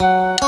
you